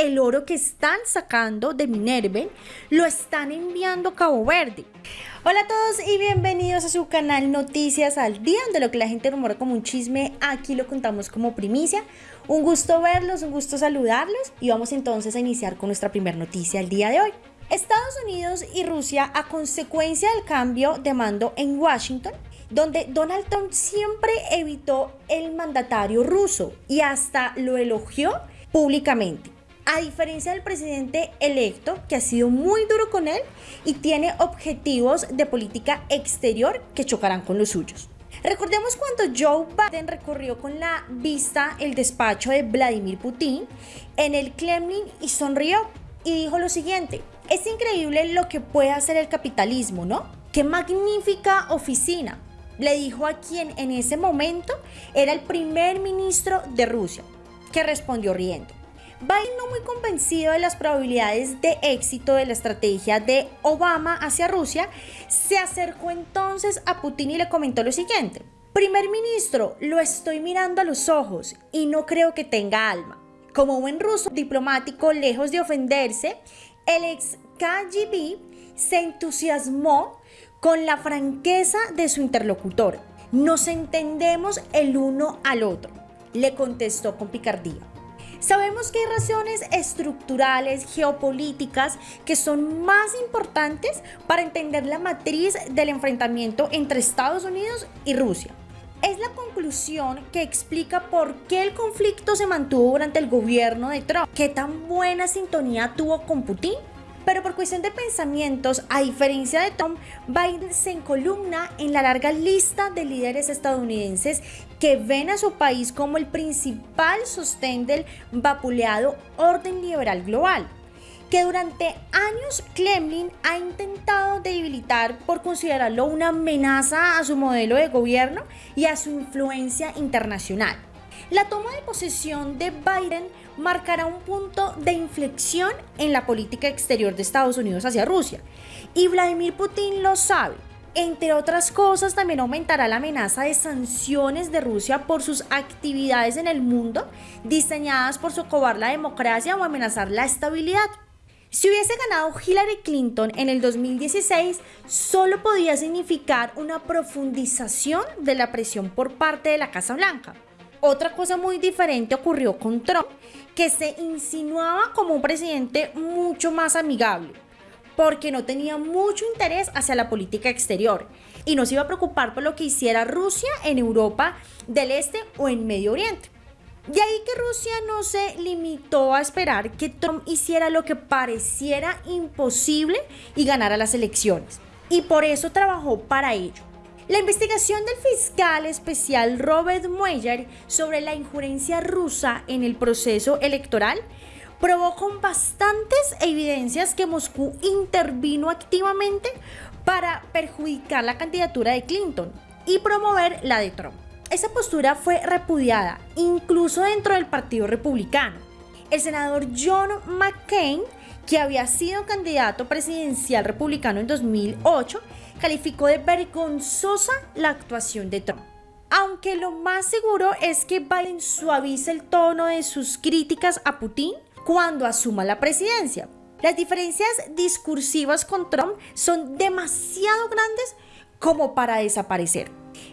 el oro que están sacando de Minerven lo están enviando a Cabo Verde. Hola a todos y bienvenidos a su canal Noticias al Día, de lo que la gente rumora como un chisme, aquí lo contamos como primicia. Un gusto verlos, un gusto saludarlos y vamos entonces a iniciar con nuestra primera noticia el día de hoy. Estados Unidos y Rusia, a consecuencia del cambio de mando en Washington, donde Donald Trump siempre evitó el mandatario ruso y hasta lo elogió públicamente. A diferencia del presidente electo, que ha sido muy duro con él y tiene objetivos de política exterior que chocarán con los suyos. Recordemos cuando Joe Biden recorrió con la vista el despacho de Vladimir Putin en el Kremlin y sonrió y dijo lo siguiente, es increíble lo que puede hacer el capitalismo, ¿no? Qué magnífica oficina, le dijo a quien en ese momento era el primer ministro de Rusia, que respondió riendo. Biden, no muy convencido de las probabilidades de éxito de la estrategia de Obama hacia Rusia, se acercó entonces a Putin y le comentó lo siguiente. Primer ministro, lo estoy mirando a los ojos y no creo que tenga alma. Como buen ruso diplomático, lejos de ofenderse, el ex KGB se entusiasmó con la franqueza de su interlocutor. Nos entendemos el uno al otro, le contestó con picardía. Sabemos que hay razones estructurales, geopolíticas, que son más importantes para entender la matriz del enfrentamiento entre Estados Unidos y Rusia. Es la conclusión que explica por qué el conflicto se mantuvo durante el gobierno de Trump, qué tan buena sintonía tuvo con Putin pero por cuestión de pensamientos, a diferencia de Tom, Biden se encolumna en la larga lista de líderes estadounidenses que ven a su país como el principal sostén del vapuleado orden liberal global que durante años Kremlin ha intentado debilitar por considerarlo una amenaza a su modelo de gobierno y a su influencia internacional. La toma de posesión de Biden marcará un punto de inflexión en la política exterior de Estados Unidos hacia Rusia. Y Vladimir Putin lo sabe. Entre otras cosas, también aumentará la amenaza de sanciones de Rusia por sus actividades en el mundo diseñadas por socovar la democracia o amenazar la estabilidad. Si hubiese ganado Hillary Clinton en el 2016, solo podía significar una profundización de la presión por parte de la Casa Blanca. Otra cosa muy diferente ocurrió con Trump, que se insinuaba como un presidente mucho más amigable, porque no tenía mucho interés hacia la política exterior y no se iba a preocupar por lo que hiciera Rusia en Europa del Este o en Medio Oriente. De ahí que Rusia no se limitó a esperar que Trump hiciera lo que pareciera imposible y ganara las elecciones. Y por eso trabajó para ello. La investigación del fiscal especial Robert Mueller sobre la injurencia rusa en el proceso electoral probó con bastantes evidencias que Moscú intervino activamente para perjudicar la candidatura de Clinton y promover la de Trump. Esa postura fue repudiada incluso dentro del Partido Republicano. El senador John McCain, que había sido candidato presidencial republicano en 2008, calificó de vergonzosa la actuación de Trump. Aunque lo más seguro es que Biden suavice el tono de sus críticas a Putin cuando asuma la presidencia. Las diferencias discursivas con Trump son demasiado grandes como para desaparecer.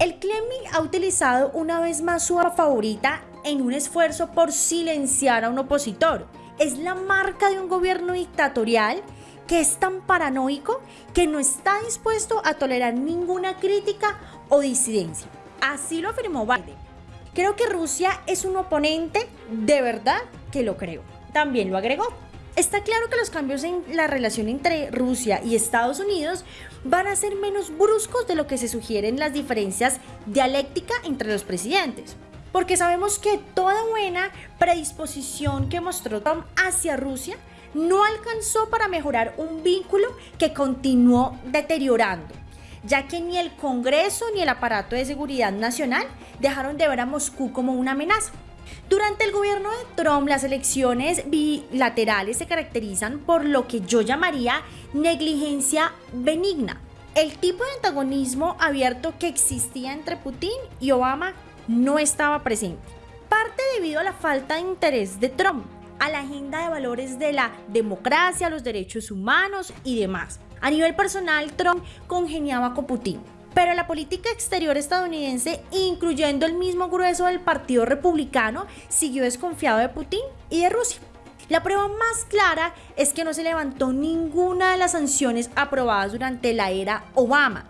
El Kremlin ha utilizado una vez más su favorita en un esfuerzo por silenciar a un opositor. Es la marca de un gobierno dictatorial que es tan paranoico que no está dispuesto a tolerar ninguna crítica o disidencia. Así lo afirmó Biden. Creo que Rusia es un oponente, de verdad que lo creo. También lo agregó. Está claro que los cambios en la relación entre Rusia y Estados Unidos van a ser menos bruscos de lo que se sugieren las diferencias dialéctica entre los presidentes. Porque sabemos que toda buena predisposición que mostró Trump hacia Rusia no alcanzó para mejorar un vínculo que continuó deteriorando, ya que ni el Congreso ni el aparato de seguridad nacional dejaron de ver a Moscú como una amenaza. Durante el gobierno de Trump, las elecciones bilaterales se caracterizan por lo que yo llamaría negligencia benigna. El tipo de antagonismo abierto que existía entre Putin y Obama no estaba presente. Parte debido a la falta de interés de Trump, a la agenda de valores de la democracia, los derechos humanos y demás. A nivel personal, Trump congeniaba con Putin. Pero la política exterior estadounidense, incluyendo el mismo grueso del Partido Republicano, siguió desconfiado de Putin y de Rusia. La prueba más clara es que no se levantó ninguna de las sanciones aprobadas durante la era Obama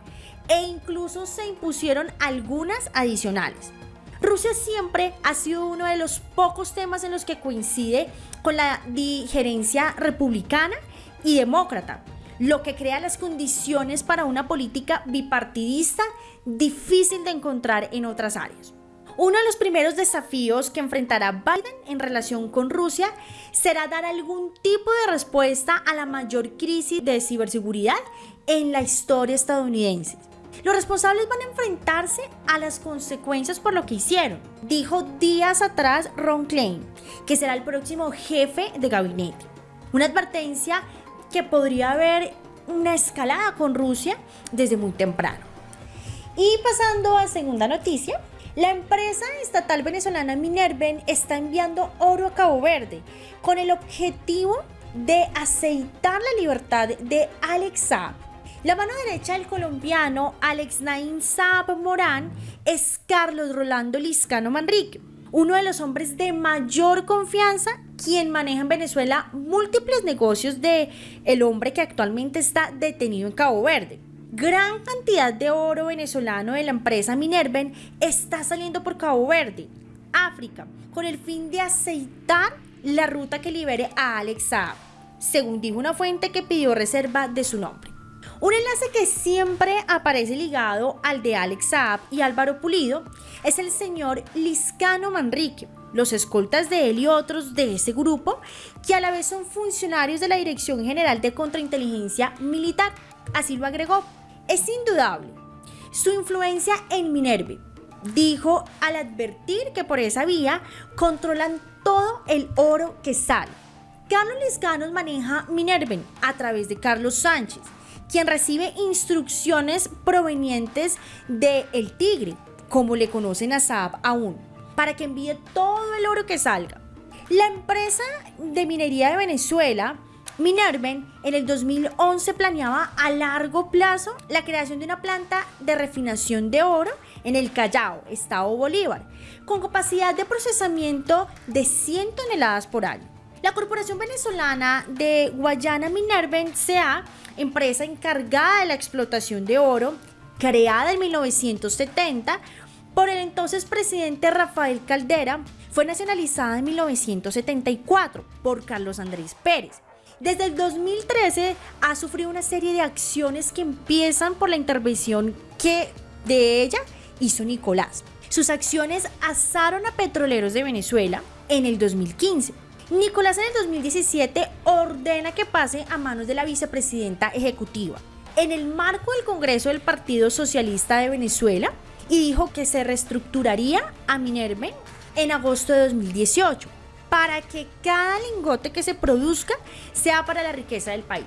e incluso se impusieron algunas adicionales. Rusia siempre ha sido uno de los pocos temas en los que coincide con la digerencia republicana y demócrata, lo que crea las condiciones para una política bipartidista difícil de encontrar en otras áreas. Uno de los primeros desafíos que enfrentará Biden en relación con Rusia será dar algún tipo de respuesta a la mayor crisis de ciberseguridad en la historia estadounidense. Los responsables van a enfrentarse a las consecuencias por lo que hicieron, dijo días atrás Ron Klein, que será el próximo jefe de gabinete. Una advertencia que podría haber una escalada con Rusia desde muy temprano. Y pasando a segunda noticia, la empresa estatal venezolana Minerven está enviando oro a Cabo Verde con el objetivo de aceitar la libertad de Alex Saab. La mano derecha del colombiano Alex Nain Saab Morán es Carlos Rolando Liscano Manrique, uno de los hombres de mayor confianza quien maneja en Venezuela múltiples negocios de el hombre que actualmente está detenido en Cabo Verde. Gran cantidad de oro venezolano de la empresa Minerven está saliendo por Cabo Verde, África, con el fin de aceitar la ruta que libere a Alex Saab, según dijo una fuente que pidió reserva de su nombre. Un enlace que siempre aparece ligado al de Alex Saab y Álvaro Pulido es el señor Liscano Manrique, los escoltas de él y otros de ese grupo, que a la vez son funcionarios de la Dirección General de Contrainteligencia Militar. Así lo agregó. Es indudable su influencia en Minerve, dijo al advertir que por esa vía controlan todo el oro que sale. Carlos Liscanos maneja Minerven a través de Carlos Sánchez, quien recibe instrucciones provenientes de El Tigre, como le conocen a Saab aún, para que envíe todo el oro que salga. La empresa de minería de Venezuela Minerven en el 2011 planeaba a largo plazo la creación de una planta de refinación de oro en el Callao, Estado Bolívar, con capacidad de procesamiento de 100 toneladas por año. La Corporación Venezolana de Guayana Minerven CA, empresa encargada de la explotación de oro, creada en 1970 por el entonces presidente Rafael Caldera, fue nacionalizada en 1974 por Carlos Andrés Pérez desde el 2013 ha sufrido una serie de acciones que empiezan por la intervención que de ella hizo Nicolás. Sus acciones asaron a petroleros de Venezuela en el 2015. Nicolás en el 2017 ordena que pase a manos de la vicepresidenta ejecutiva en el marco del Congreso del Partido Socialista de Venezuela y dijo que se reestructuraría a Minerve en agosto de 2018 para que cada lingote que se produzca sea para la riqueza del país.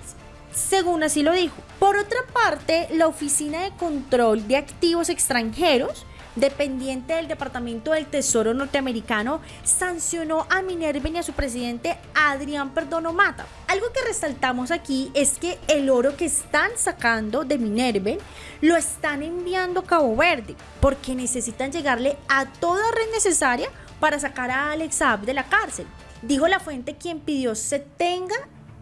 Según así lo dijo. Por otra parte, la Oficina de Control de Activos Extranjeros, dependiente del Departamento del Tesoro norteamericano, sancionó a Minerven y a su presidente Adrián Perdono Mata. Algo que resaltamos aquí es que el oro que están sacando de Minerven lo están enviando a Cabo Verde porque necesitan llegarle a toda red necesaria para sacar a Alex Saab de la cárcel, dijo la fuente quien pidió se tenga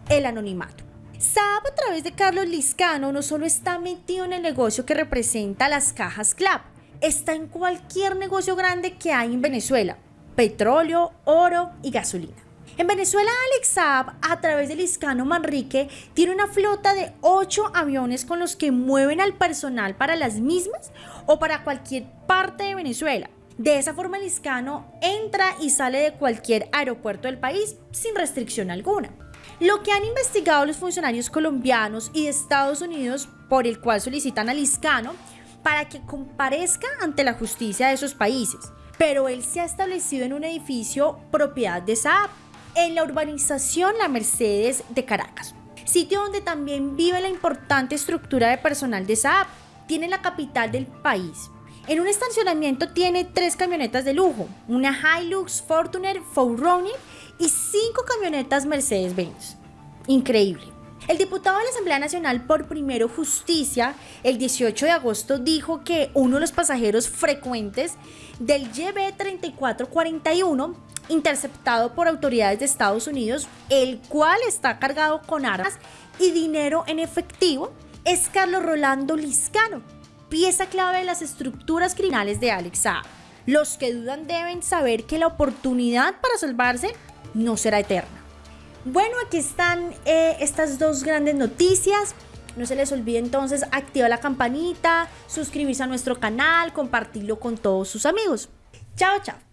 el anonimato. Saab a través de Carlos Liscano no solo está metido en el negocio que representa las cajas CLAP, está en cualquier negocio grande que hay en Venezuela, petróleo, oro y gasolina. En Venezuela, Alex a través de Liscano Manrique, tiene una flota de 8 aviones con los que mueven al personal para las mismas o para cualquier parte de Venezuela. De esa forma, el Liscano entra y sale de cualquier aeropuerto del país sin restricción alguna. Lo que han investigado los funcionarios colombianos y de Estados Unidos, por el cual solicitan al Liscano para que comparezca ante la justicia de esos países. Pero él se ha establecido en un edificio propiedad de Saab, en la urbanización La Mercedes de Caracas, sitio donde también vive la importante estructura de personal de Saab. Tiene la capital del país, en un estacionamiento tiene tres camionetas de lujo, una Hilux, Fortuner, Forerunner y cinco camionetas Mercedes-Benz. Increíble. El diputado de la Asamblea Nacional por Primero Justicia el 18 de agosto dijo que uno de los pasajeros frecuentes del YB3441 interceptado por autoridades de Estados Unidos, el cual está cargado con armas y dinero en efectivo, es Carlos Rolando Liscano, pieza clave de las estructuras criminales de Alex Saab. Los que dudan deben saber que la oportunidad para salvarse no será eterna. Bueno, aquí están eh, estas dos grandes noticias. No se les olvide entonces activar la campanita, suscribirse a nuestro canal, compartirlo con todos sus amigos. Chao, chao.